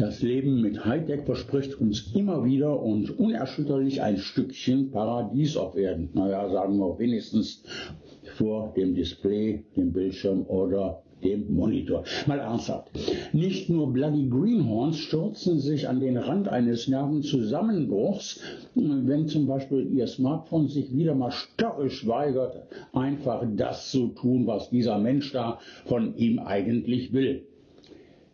Das Leben mit Hightech verspricht uns immer wieder und unerschütterlich ein Stückchen Paradies auf Erden. Naja, sagen wir wenigstens vor dem Display, dem Bildschirm oder dem Monitor. Mal ernsthaft. Nicht nur Bloody Greenhorns stürzen sich an den Rand eines Nervenzusammenbruchs, wenn zum Beispiel ihr Smartphone sich wieder mal störrisch weigert, einfach das zu tun, was dieser Mensch da von ihm eigentlich will.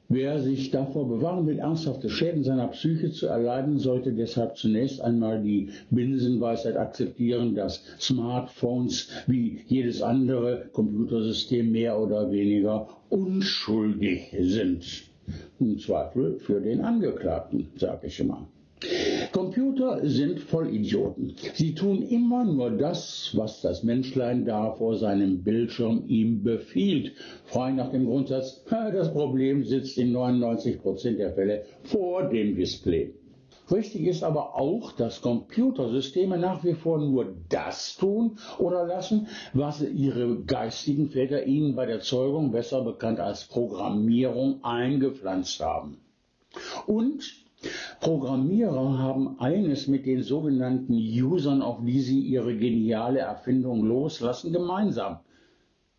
Wer sich davor bewahren will, ernsthafte Schäden seiner Psyche zu erleiden, sollte deshalb zunächst einmal die Binsenweisheit akzeptieren, dass Smartphones wie jedes andere Computersystem mehr oder weniger unschuldig sind. Im Zweifel für den Angeklagten, sage ich immer. Computer sind Vollidioten. Sie tun immer nur das, was das Menschlein da vor seinem Bildschirm ihm befiehlt. Frei nach dem Grundsatz, das Problem sitzt in 99 Prozent der Fälle vor dem Display. Richtig ist aber auch, dass Computersysteme nach wie vor nur das tun oder lassen, was ihre geistigen Väter ihnen bei der Zeugung, besser bekannt als Programmierung, eingepflanzt haben. Und Programmierer haben eines mit den sogenannten Usern, auf die sie ihre geniale Erfindung loslassen, gemeinsam.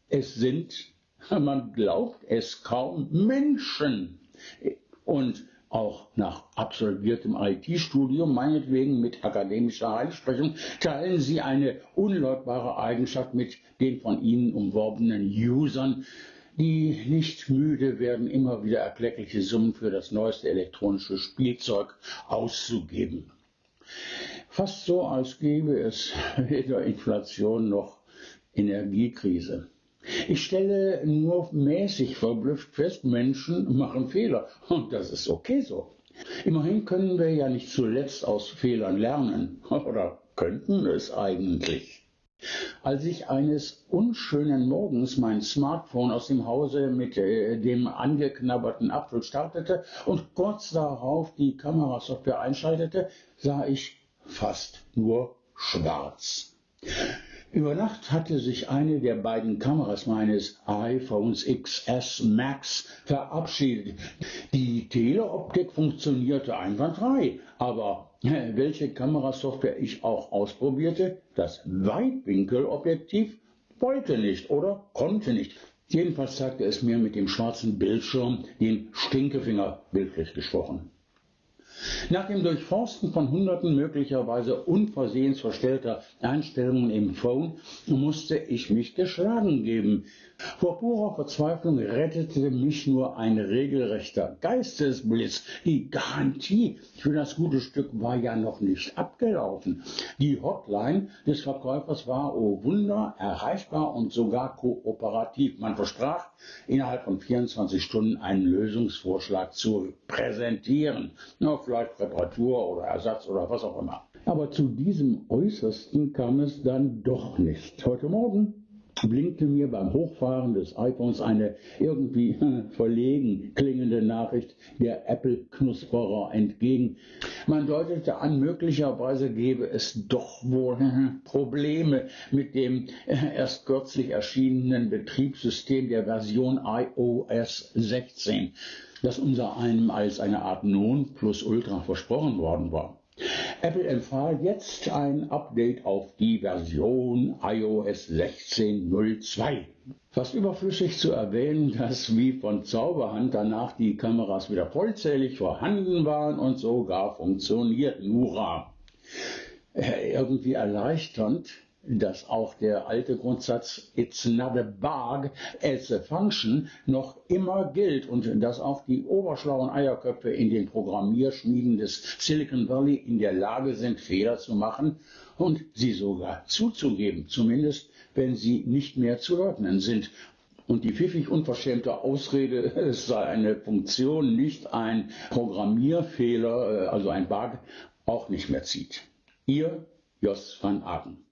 Es sind, man glaubt es kaum, Menschen. Und auch nach absolviertem IT-Studium, meinetwegen mit akademischer Heilsprechung, teilen sie eine unleugbare Eigenschaft mit den von ihnen umworbenen Usern, die nicht müde werden, immer wieder erkleckliche Summen für das neueste elektronische Spielzeug auszugeben. Fast so, als gäbe es weder Inflation noch Energiekrise. Ich stelle nur mäßig verblüfft fest, Menschen machen Fehler und das ist okay so. Immerhin können wir ja nicht zuletzt aus Fehlern lernen oder könnten es eigentlich. Als ich eines unschönen Morgens mein Smartphone aus dem Hause mit äh, dem angeknabberten Apfel startete und kurz darauf die Kamerasoftware einschaltete, sah ich fast nur schwarz. Über Nacht hatte sich eine der beiden Kameras meines iPhones XS Max verabschiedet. Die Teleoptik funktionierte einwandfrei, aber welche Kamerasoftware ich auch ausprobierte, das Weitwinkelobjektiv wollte nicht oder konnte nicht. Jedenfalls zeigte es mir mit dem schwarzen Bildschirm den Stinkefinger bildlich gesprochen. Nach dem Durchforsten von hunderten möglicherweise unversehens verstellter Einstellungen im Phone musste ich mich geschlagen geben. Vor purer Verzweiflung rettete mich nur ein regelrechter Geistesblitz. Die Garantie für das gute Stück war ja noch nicht abgelaufen. Die Hotline des Verkäufers war, oh Wunder, erreichbar und sogar kooperativ. Man versprach, innerhalb von 24 Stunden einen Lösungsvorschlag zu präsentieren. Na, vielleicht Reparatur oder Ersatz oder was auch immer. Aber zu diesem Äußersten kam es dann doch nicht. Heute Morgen blinkte mir beim Hochfahren des iPhones eine irgendwie verlegen klingende Nachricht der Apple-Knusperer entgegen. Man deutete an, möglicherweise gebe es doch wohl Probleme mit dem erst kürzlich erschienenen Betriebssystem der Version iOS 16, das unser einem als eine Art Non plus Ultra versprochen worden war. Apple empfahl jetzt ein Update auf die Version iOS 16.02. Fast überflüssig zu erwähnen, dass wie von Zauberhand danach die Kameras wieder vollzählig vorhanden waren und sogar funktionierten. Hurra! Äh, irgendwie erleichternd dass auch der alte Grundsatz It's not a bug, it's a function noch immer gilt und dass auch die oberschlauen Eierköpfe in den Programmierschmieden des Silicon Valley in der Lage sind, Fehler zu machen und sie sogar zuzugeben, zumindest wenn sie nicht mehr zu leugnen sind. Und die pfiffig unverschämte Ausrede, es sei eine Funktion, nicht ein Programmierfehler, äh, also ein Bug, auch nicht mehr zieht. Ihr Jos van Aken.